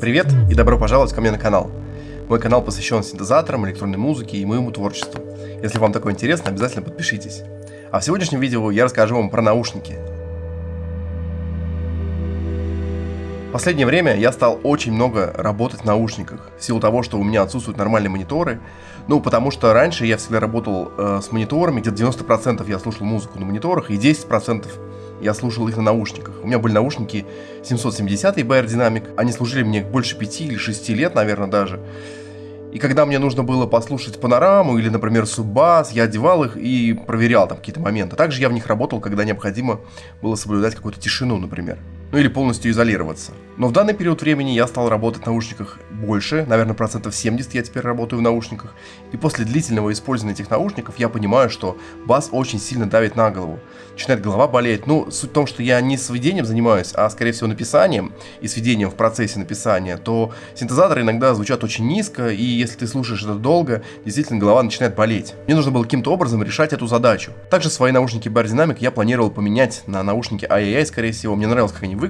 Привет и добро пожаловать ко мне на канал. Мой канал посвящен синтезаторам, электронной музыке и моему творчеству. Если вам такое интересно, обязательно подпишитесь. А в сегодняшнем видео я расскажу вам про наушники. Последнее время я стал очень много работать в наушниках, в силу того, что у меня отсутствуют нормальные мониторы. Ну, потому что раньше я всегда работал э, с мониторами, где-то 90% я слушал музыку на мониторах, и 10% я слушал их на наушниках. У меня были наушники 770 Bayer Dynamic, они служили мне больше 5 или 6 лет, наверное, даже. И когда мне нужно было послушать панораму или, например, суббас, я одевал их и проверял там какие-то моменты. Также я в них работал, когда необходимо было соблюдать какую-то тишину, например ну или полностью изолироваться. Но в данный период времени я стал работать в наушниках больше, наверное, процентов 70 я теперь работаю в наушниках, и после длительного использования этих наушников я понимаю, что бас очень сильно давит на голову. Начинает голова болеть. Ну, суть в том, что я не сведением занимаюсь, а скорее всего написанием и сведением в процессе написания, то синтезаторы иногда звучат очень низко, и если ты слушаешь это долго, действительно голова начинает болеть. Мне нужно было каким-то образом решать эту задачу. Также свои наушники Bar Dynamic я планировал поменять на наушники IAI, скорее всего. Мне нравилось, как они выглядят.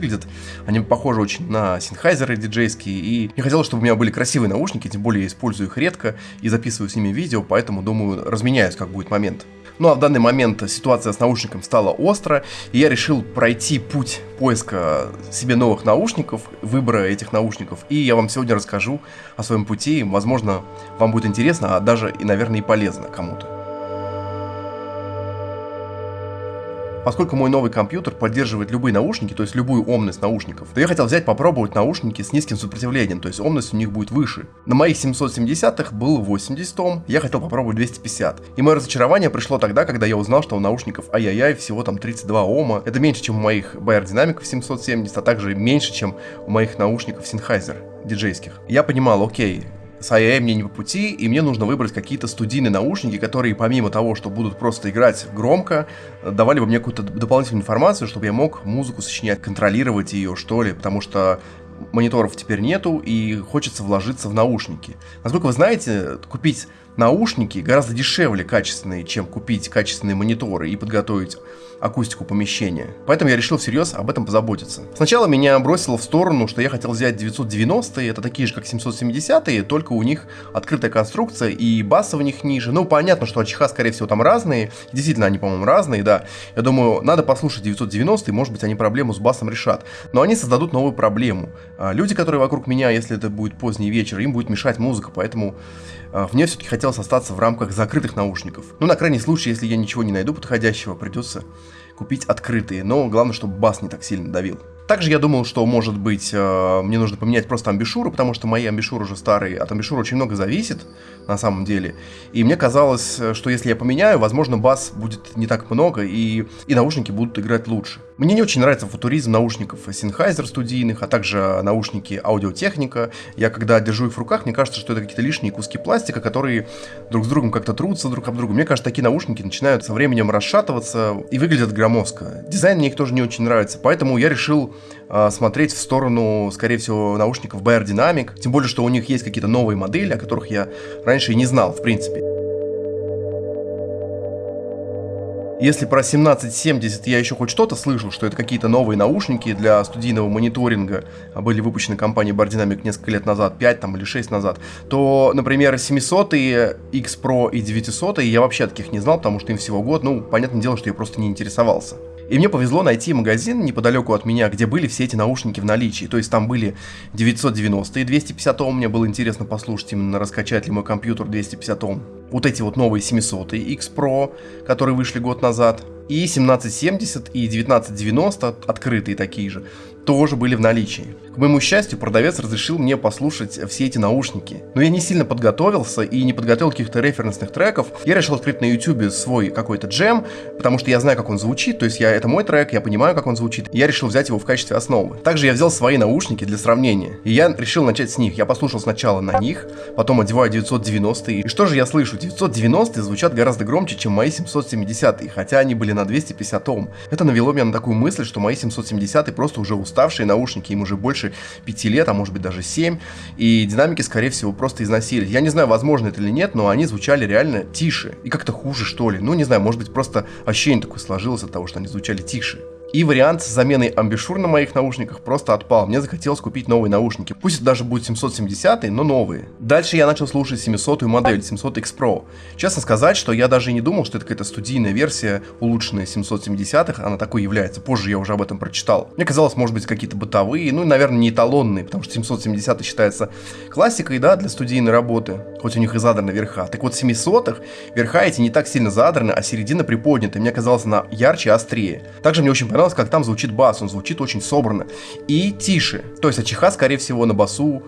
Они похожи очень на синхайзеры диджейские. И мне хотелось, чтобы у меня были красивые наушники, тем более я использую их редко и записываю с ними видео, поэтому, думаю, разменяюсь, как будет момент. Ну а в данный момент ситуация с наушником стала остро, и я решил пройти путь поиска себе новых наушников, выбора этих наушников, и я вам сегодня расскажу о своем пути, возможно, вам будет интересно, а даже и, наверное, и полезно кому-то. Поскольку мой новый компьютер поддерживает любые наушники, то есть любую омность наушников, то я хотел взять попробовать наушники с низким сопротивлением, то есть омность у них будет выше. На моих 770-х было 80 Ом, я хотел попробовать 250. И мое разочарование пришло тогда, когда я узнал, что у наушников ай-яй-яй всего там 32 Ома. Это меньше, чем у моих Bayer динамиков 770, а также меньше, чем у моих наушников Sennheiser диджейских. Я понимал, окей, с IAM мне не по пути, и мне нужно выбрать какие-то студийные наушники, которые помимо того, что будут просто играть громко, давали бы мне какую-то дополнительную информацию, чтобы я мог музыку сочинять, контролировать ее, что ли, потому что мониторов теперь нету, и хочется вложиться в наушники. Насколько вы знаете, купить наушники гораздо дешевле качественные, чем купить качественные мониторы и подготовить акустику помещения. Поэтому я решил всерьез об этом позаботиться. Сначала меня бросило в сторону, что я хотел взять 990-е, это такие же, как 770-е, только у них открытая конструкция и баса в них ниже. Ну, понятно, что АЧХ, скорее всего, там разные. Действительно, они, по-моему, разные, да. Я думаю, надо послушать 990-е, может быть, они проблему с басом решат. Но они создадут новую проблему. А люди, которые вокруг меня, если это будет поздний вечер, им будет мешать музыка, поэтому а, мне все-таки хотелось остаться в рамках закрытых наушников. Ну, на крайний случай, если я ничего не найду подходящего, придется купить открытые, но главное, чтобы бас не так сильно давил. Также я думал, что, может быть, э, мне нужно поменять просто амбишуры, потому что мои амбишуры уже старые, от амбишура очень много зависит, на самом деле. И мне казалось, что если я поменяю, возможно, бас будет не так много, и, и наушники будут играть лучше. Мне не очень нравится футуризм наушников Sennheiser студийных, а также наушники аудиотехника. Я когда держу их в руках, мне кажется, что это какие-то лишние куски пластика, которые друг с другом как-то трутся друг об друга. Мне кажется, такие наушники начинают со временем расшатываться и выглядят громоздко. Дизайн мне их тоже не очень нравится, поэтому я решил э, смотреть в сторону, скорее всего, наушников Bayer Dynamic. Тем более, что у них есть какие-то новые модели, о которых я раньше и не знал, в принципе. Если про 1770 я еще хоть что-то слышал, что это какие-то новые наушники для студийного мониторинга, а были выпущены компанией Bar Dynamic несколько лет назад, 5 там или 6 назад, то, например, 700 X Pro и 900 я вообще таких не знал, потому что им всего год, ну, понятное дело, что я просто не интересовался. И мне повезло найти магазин неподалеку от меня, где были все эти наушники в наличии. То есть там были 990 и 250 Ом. Мне было интересно послушать именно раскачать ли мой компьютер 250 Ом. Вот эти вот новые 700 X Pro, которые вышли год назад. И 1770 и 1990 открытые такие же тоже были в наличии. К моему счастью, продавец разрешил мне послушать все эти наушники. Но я не сильно подготовился и не подготовил каких-то референсных треков. Я решил открыть на YouTube свой какой-то джем, потому что я знаю, как он звучит, то есть я, это мой трек, я понимаю, как он звучит. Я решил взять его в качестве основы. Также я взял свои наушники для сравнения, и я решил начать с них. Я послушал сначала на них, потом одеваю 990 и что же я слышу? 990 звучат гораздо громче, чем мои 770 хотя они были на 250 Ом. Это навело меня на такую мысль, что мои 770 просто уже уставшие наушники, им уже больше 5 лет, а может быть даже 7, и динамики, скорее всего, просто износились. Я не знаю, возможно это или нет, но они звучали реально тише и как-то хуже, что ли. Ну, не знаю, может быть, просто ощущение такое сложилось от того, что они звучали тише. И вариант с заменой амбишур на моих наушниках просто отпал. Мне захотелось купить новые наушники. Пусть это даже будет 770, но новые. Дальше я начал слушать 700 модель, 700X Pro. Честно сказать, что я даже не думал, что это какая-то студийная версия, улучшенная 770-х, она такой является. Позже я уже об этом прочитал. Мне казалось, может быть, какие-то бытовые, ну и, наверное, не эталонные, потому что 770 считается классикой, да, для студийной работы, хоть у них и задраны верха. Так вот, 700-х верха эти не так сильно задраны, а середина приподнята. Мне казалось, она ярче и острее. Также мне очень понравилось как там звучит бас, он звучит очень собранно и тише. То есть Ачиха, скорее всего, на басу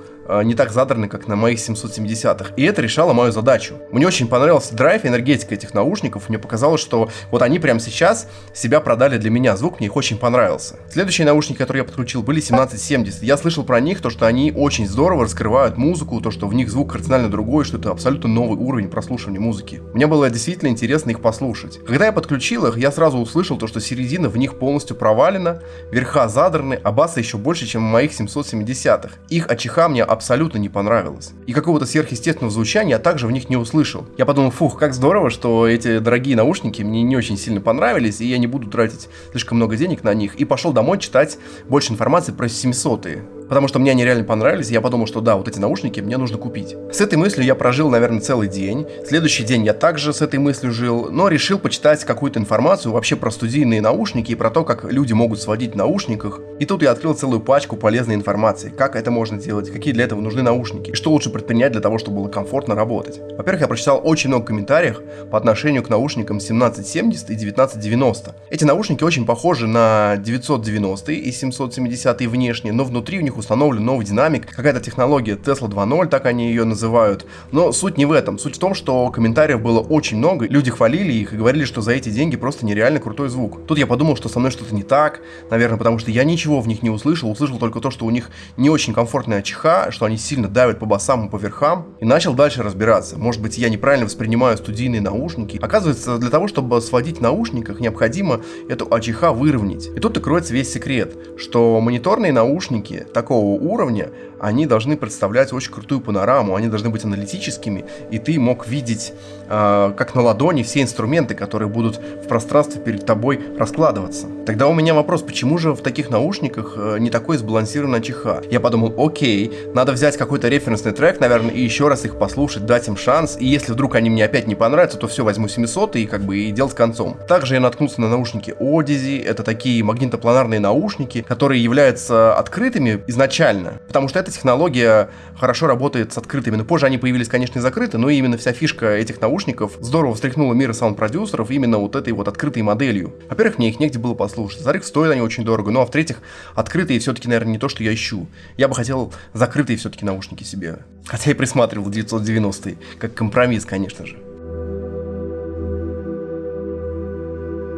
не так задраны, как на моих 770-х. И это решало мою задачу. Мне очень понравился драйв и энергетика этих наушников. Мне показалось, что вот они прямо сейчас себя продали для меня. Звук мне их очень понравился. Следующие наушники, которые я подключил, были 1770. Я слышал про них, то, что они очень здорово раскрывают музыку, то, что в них звук кардинально другой, что это абсолютно новый уровень прослушивания музыки. Мне было действительно интересно их послушать. Когда я подключил их, я сразу услышал то, что середина в них полностью провалена, верха задраны, а баса еще больше, чем в моих 770-х. Их ачиха мне абсолютно не понравилось. И какого-то сверхъестественного звучания я также в них не услышал. Я подумал, фух, как здорово, что эти дорогие наушники мне не очень сильно понравились, и я не буду тратить слишком много денег на них. И пошел домой читать больше информации про 700-е потому что мне они реально понравились, и я подумал, что да, вот эти наушники мне нужно купить. С этой мыслью я прожил, наверное, целый день. Следующий день я также с этой мыслью жил, но решил почитать какую-то информацию вообще про студийные наушники и про то, как люди могут сводить в наушниках. И тут я открыл целую пачку полезной информации, как это можно делать, какие для этого нужны наушники, и что лучше предпринять для того, чтобы было комфортно работать. Во-первых, я прочитал очень много комментариев по отношению к наушникам 1770 и 1990. Эти наушники очень похожи на 990 и 770 внешне, но внутри у них них установлен новый динамик, какая-то технология Tesla 2.0, так они ее называют. Но суть не в этом. Суть в том, что комментариев было очень много, люди хвалили их и говорили, что за эти деньги просто нереально крутой звук. Тут я подумал, что со мной что-то не так, наверное, потому что я ничего в них не услышал, услышал только то, что у них не очень комфортная чиха, что они сильно давят по басам и по верхам, и начал дальше разбираться. Может быть, я неправильно воспринимаю студийные наушники. Оказывается, для того, чтобы сводить в наушниках, необходимо эту АЧХ выровнять. И тут и кроется весь секрет, что мониторные наушники, так такого уровня, они должны представлять очень крутую панораму, они должны быть аналитическими, и ты мог видеть, э, как на ладони, все инструменты, которые будут в пространстве перед тобой раскладываться. Тогда у меня вопрос, почему же в таких наушниках э, не такой сбалансированный чиха? Я подумал, окей, надо взять какой-то референсный трек, наверное, и еще раз их послушать, дать им шанс, и если вдруг они мне опять не понравятся, то все, возьму 700 и как бы и делать концом. Также я наткнулся на наушники Odyssey, это такие магнитопланарные наушники, которые являются открытыми изначально, потому что эта технология хорошо работает с открытыми. Но позже они появились, конечно, и закрыты, но именно вся фишка этих наушников здорово встряхнула мир саунд-продюсеров именно вот этой вот открытой моделью. Во-первых, мне их негде было послушать. Во-вторых, стоят они очень дорого. Ну а в-третьих, открытые все-таки, наверное, не то, что я ищу. Я бы хотел закрытые все-таки наушники себе. Хотя и присматривал 990 как компромисс, конечно же.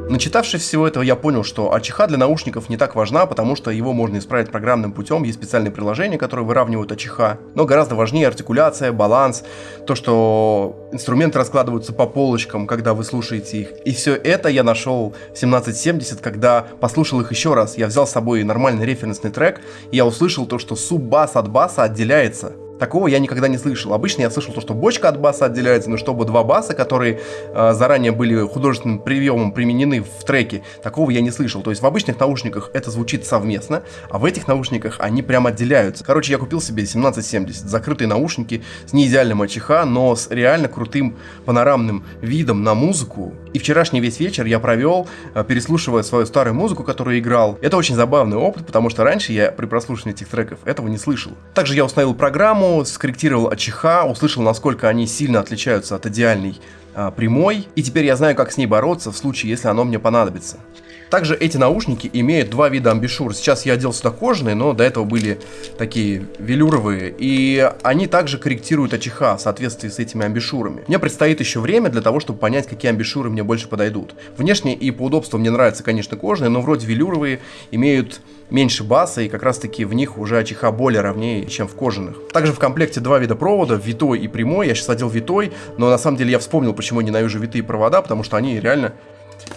Начитавшись всего этого, я понял, что АЧХ для наушников не так важна, потому что его можно исправить программным путем, есть специальные приложения, которые выравнивают АЧХ, но гораздо важнее артикуляция, баланс, то, что инструменты раскладываются по полочкам, когда вы слушаете их. И все это я нашел в 1770, когда послушал их еще раз. Я взял с собой нормальный референсный трек, и я услышал то, что суб-бас от баса отделяется. Такого я никогда не слышал. Обычно я слышал то, что бочка от баса отделяется, но чтобы два баса, которые э, заранее были художественным приемом применены в треке, такого я не слышал. То есть в обычных наушниках это звучит совместно, а в этих наушниках они прям отделяются. Короче, я купил себе 1770, закрытые наушники с неидеальным АЧХ, но с реально крутым панорамным видом на музыку. И вчерашний весь вечер я провел, э, переслушивая свою старую музыку, которую играл. Это очень забавный опыт, потому что раньше я при прослушивании этих треков этого не слышал. Также я установил программу, скорректировал АЧХ, услышал, насколько они сильно отличаются от идеальной а, прямой, и теперь я знаю, как с ней бороться в случае, если оно мне понадобится. Также эти наушники имеют два вида амбишур. Сейчас я одел сюда кожаные, но до этого были такие велюровые. И они также корректируют АЧХ в соответствии с этими амбишурами. Мне предстоит еще время для того, чтобы понять, какие амбишуры мне больше подойдут. Внешне и по удобству мне нравятся, конечно, кожаные, но вроде велюровые имеют меньше баса, и как раз таки в них уже АЧХ более ровнее, чем в кожаных. Также в комплекте два вида провода, витой и прямой. Я сейчас одел витой, но на самом деле я вспомнил, почему ненавижу витые провода, потому что они реально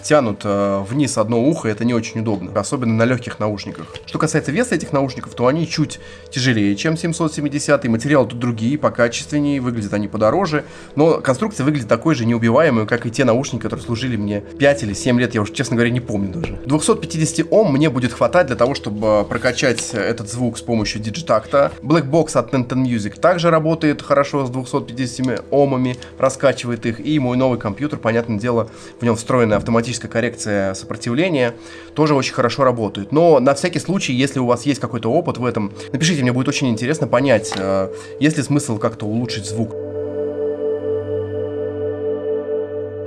тянут э, вниз одно ухо, это не очень удобно, особенно на легких наушниках. Что касается веса этих наушников, то они чуть тяжелее, чем 770, материалы тут другие, покачественнее, выглядят они подороже, но конструкция выглядит такой же неубиваемой, как и те наушники, которые служили мне 5 или 7 лет, я уже, честно говоря, не помню даже. 250 Ом мне будет хватать для того, чтобы прокачать этот звук с помощью диджитакта. Black Box от Nintendo Music также работает хорошо с 250 Омами, раскачивает их, и мой новый компьютер, понятное дело, в нем встроенная автоматическая коррекция сопротивления, тоже очень хорошо работает. Но на всякий случай, если у вас есть какой-то опыт в этом, напишите, мне будет очень интересно понять, э, есть ли смысл как-то улучшить звук.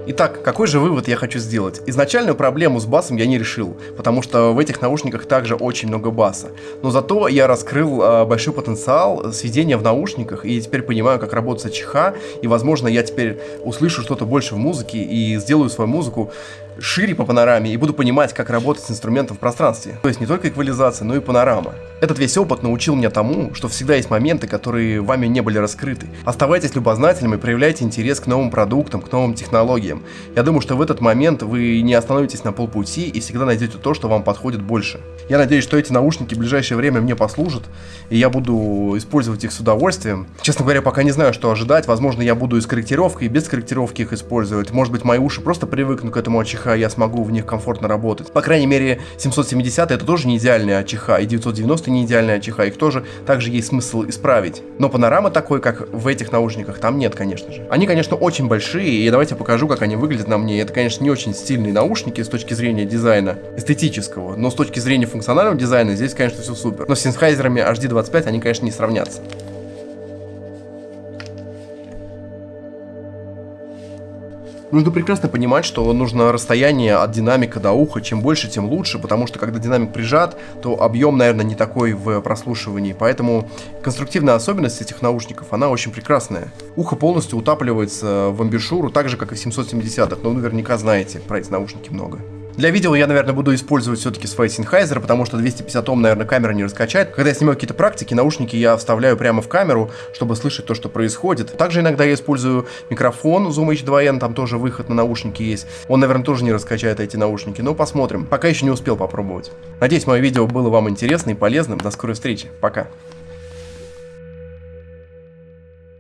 Итак, какой же вывод я хочу сделать? Изначальную проблему с басом я не решил, потому что в этих наушниках также очень много баса. Но зато я раскрыл э, большой потенциал сведения в наушниках, и теперь понимаю, как работает ЧХ, и, возможно, я теперь услышу что-то больше в музыке и сделаю свою музыку шире по панораме и буду понимать, как работать с инструментом в пространстве. То есть не только эквализация, но и панорама. Этот весь опыт научил меня тому, что всегда есть моменты, которые вами не были раскрыты. Оставайтесь любознательными, проявляйте интерес к новым продуктам, к новым технологиям. Я думаю, что в этот момент вы не остановитесь на полпути и всегда найдете то, что вам подходит больше. Я надеюсь, что эти наушники в ближайшее время мне послужат, и я буду использовать их с удовольствием. Честно говоря, пока не знаю, что ожидать. Возможно, я буду и с корректировкой, и без корректировки их использовать. Может быть, мои уши просто привыкнут к этому Я смогу в них комфортно работать. По крайней мере, 770 это тоже не идеальная АЧХ, и 990 не идеальная АЧХ. Их тоже также есть смысл исправить. Но панорама такой, как в этих наушниках, там нет, конечно же. Они, конечно, очень большие, и давайте покажу, как они выглядят на мне. Это, конечно, не очень стильные наушники с точки зрения дизайна эстетического, но с точки зрения функционального дизайна здесь, конечно, все супер. Но с синхайзерами HD25 они, конечно, не сравнятся. Нужно прекрасно понимать, что нужно расстояние от динамика до уха, чем больше, тем лучше, потому что когда динамик прижат, то объем, наверное, не такой в прослушивании, поэтому конструктивная особенность этих наушников, она очень прекрасная. Ухо полностью утапливается в амбишуру, так же, как и в 770-х, но вы наверняка знаете про эти наушники много. Для видео я, наверное, буду использовать все-таки свой Sennheiser, потому что 250 Ом, наверное, камера не раскачает. Когда я снимаю какие-то практики, наушники я вставляю прямо в камеру, чтобы слышать то, что происходит. Также иногда я использую микрофон Zoom H2N, там тоже выход на наушники есть. Он, наверное, тоже не раскачает эти наушники, но посмотрим. Пока еще не успел попробовать. Надеюсь, мое видео было вам интересно и полезным. До скорой встречи. Пока.